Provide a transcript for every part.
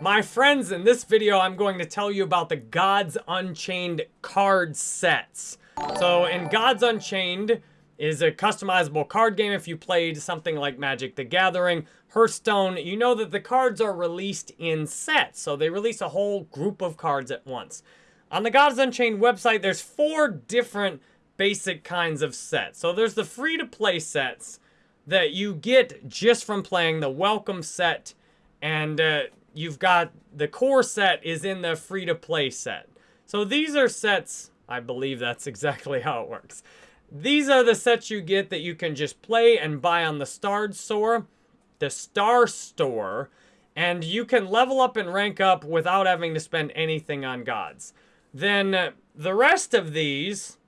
My friends, in this video, I'm going to tell you about the Gods Unchained card sets. So in Gods Unchained is a customizable card game if you played something like Magic the Gathering, Hearthstone, you know that the cards are released in sets. So they release a whole group of cards at once. On the Gods Unchained website, there's four different basic kinds of sets. So there's the free-to-play sets that you get just from playing the welcome set and uh, you've got the core set is in the free-to-play set. So these are sets, I believe that's exactly how it works. These are the sets you get that you can just play and buy on the Star Store, the Star Store, and you can level up and rank up without having to spend anything on gods. Then uh, the rest of these,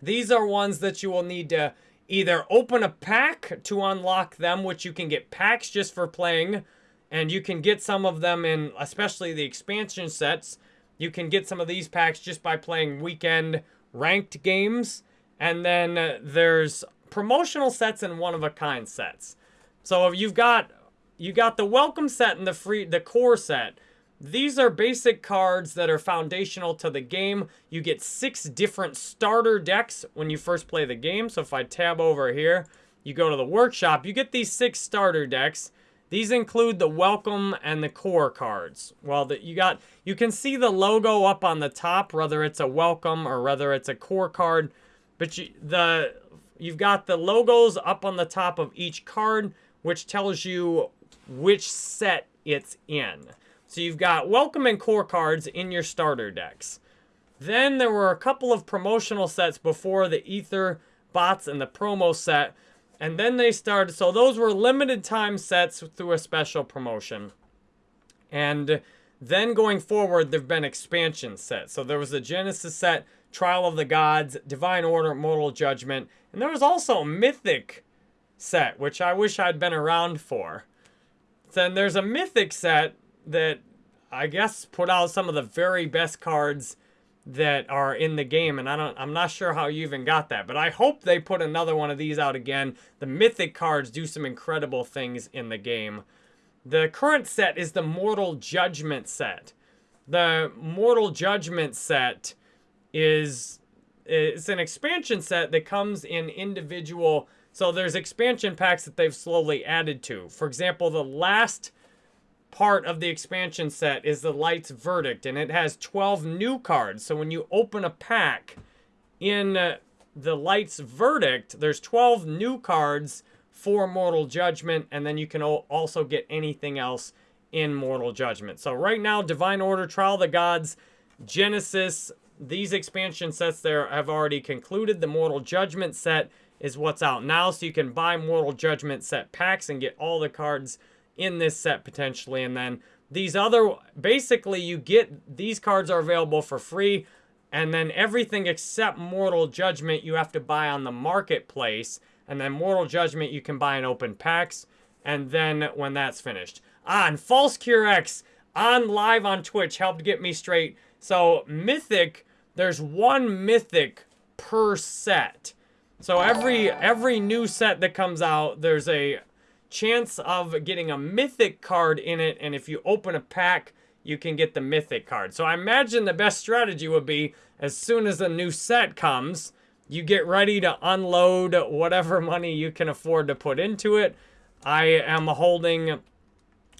these are ones that you will need to either open a pack to unlock them, which you can get packs just for playing and you can get some of them in, especially the expansion sets. You can get some of these packs just by playing weekend ranked games. And then uh, there's promotional sets and one-of-a-kind sets. So if you've got you got the welcome set and the free the core set. These are basic cards that are foundational to the game. You get six different starter decks when you first play the game. So if I tab over here, you go to the workshop, you get these six starter decks. These include the welcome and the core cards. Well, the, you got you can see the logo up on the top, whether it's a welcome or whether it's a core card. But you, the you've got the logos up on the top of each card, which tells you which set it's in. So you've got welcome and core cards in your starter decks. Then there were a couple of promotional sets before the Ether bots and the promo set and then they started, so those were limited time sets through a special promotion. And then going forward, there have been expansion sets. So there was the Genesis set, Trial of the Gods, Divine Order, Mortal Judgment. And there was also a Mythic set, which I wish I'd been around for. Then there's a Mythic set that I guess put out some of the very best cards that are in the game and I don't I'm not sure how you even got that but I hope they put another one of these out again. The mythic cards do some incredible things in the game. The current set is the mortal judgment set. The mortal judgment set is it's an expansion set that comes in individual so there's expansion packs that they've slowly added to. For example the last part of the expansion set is the Light's Verdict, and it has 12 new cards. So when you open a pack in uh, the Light's Verdict, there's 12 new cards for Mortal Judgment, and then you can also get anything else in Mortal Judgment. So right now, Divine Order, Trial of the Gods, Genesis, these expansion sets there have already concluded. The Mortal Judgment set is what's out now, so you can buy Mortal Judgment set packs and get all the cards in this set potentially. And then these other, basically you get, these cards are available for free. And then everything except Mortal Judgment you have to buy on the marketplace. And then Mortal Judgment you can buy in open packs. And then when that's finished. Ah, False Cure X on live on Twitch helped get me straight. So Mythic, there's one Mythic per set. So every every new set that comes out, there's a chance of getting a mythic card in it, and if you open a pack, you can get the mythic card. So I imagine the best strategy would be as soon as a new set comes, you get ready to unload whatever money you can afford to put into it. I am holding...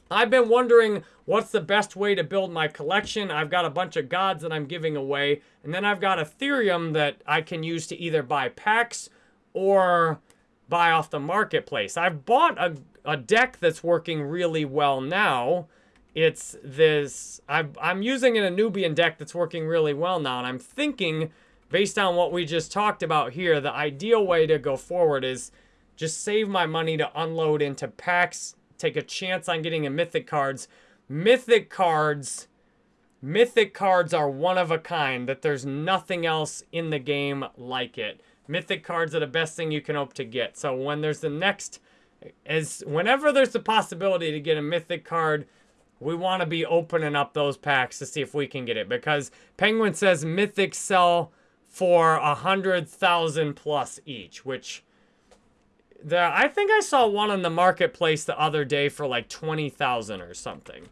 I've been wondering what's the best way to build my collection. I've got a bunch of gods that I'm giving away. And then I've got Ethereum that I can use to either buy packs or buy off the marketplace. I've bought a, a deck that's working really well now. It's this, i I'm using an Anubian deck that's working really well now, and I'm thinking, based on what we just talked about here, the ideal way to go forward is just save my money to unload into packs, take a chance on getting a Mythic cards. Mythic cards, Mythic cards are one of a kind, that there's nothing else in the game like it. Mythic cards are the best thing you can hope to get. So when there's the next, as whenever there's the possibility to get a Mythic card, we want to be opening up those packs to see if we can get it. Because Penguin says Mythic sell for a hundred thousand plus each, which the I think I saw one on the marketplace the other day for like twenty thousand or something.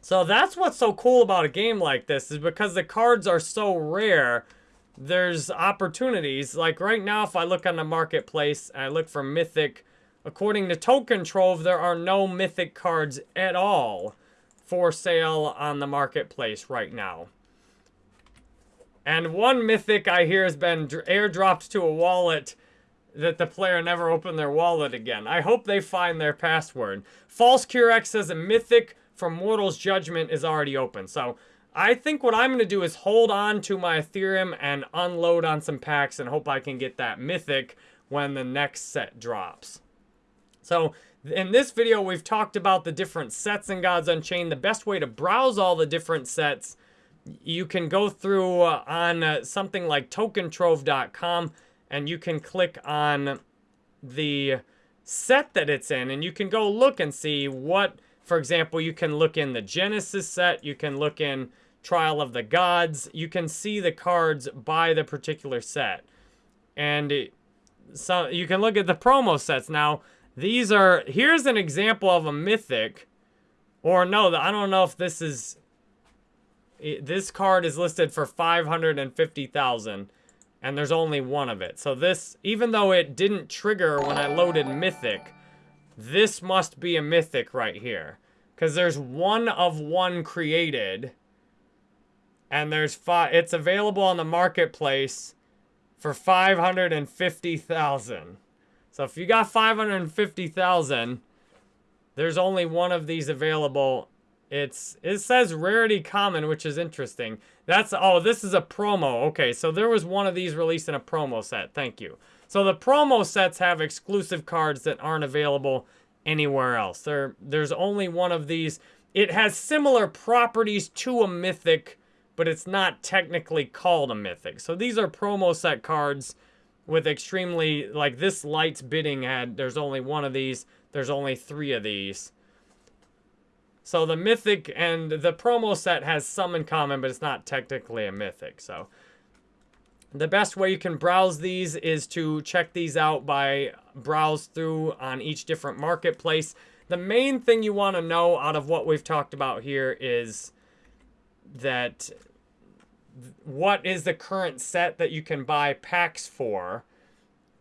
So that's what's so cool about a game like this is because the cards are so rare, there's opportunities. Like right now, if I look on the marketplace and I look for Mythic, according to Token Trove, there are no Mythic cards at all for sale on the marketplace right now. And one Mythic I hear has been airdropped to a wallet that the player never opened their wallet again. I hope they find their password. False Curex says a Mythic from Mortal's Judgment is already open. So I think what I'm going to do is hold on to my Ethereum and unload on some packs and hope I can get that Mythic when the next set drops. So in this video, we've talked about the different sets in Gods Unchained. The best way to browse all the different sets, you can go through uh, on uh, something like tokentrove.com and you can click on the set that it's in and you can go look and see what for example, you can look in the Genesis set, you can look in Trial of the Gods, you can see the cards by the particular set. And so you can look at the promo sets. Now, these are, here's an example of a Mythic, or no, I don't know if this is, this card is listed for 550,000 and there's only one of it. So this, even though it didn't trigger when I loaded Mythic, this must be a mythic right here. Because there's one of one created. And there's five. It's available on the marketplace for 550,000. So if you got 550,000, there's only one of these available. It's It says rarity common, which is interesting. That's, oh, this is a promo. Okay, so there was one of these released in a promo set. Thank you. So the promo sets have exclusive cards that aren't available anywhere else. There, there's only one of these. It has similar properties to a Mythic, but it's not technically called a Mythic. So these are promo set cards with extremely, like this Lights bidding had, there's only one of these. There's only three of these. So the Mythic and the promo set has some in common, but it's not technically a Mythic. So the best way you can browse these is to check these out by browse through on each different marketplace. The main thing you want to know out of what we've talked about here is that what is the current set that you can buy packs for.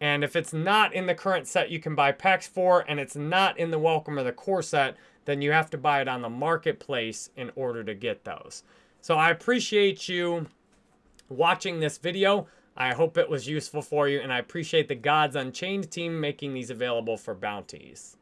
And if it's not in the current set you can buy packs for and it's not in the welcome or the core set, then you have to buy it on the marketplace in order to get those. So I appreciate you watching this video. I hope it was useful for you, and I appreciate the Gods Unchained team making these available for bounties.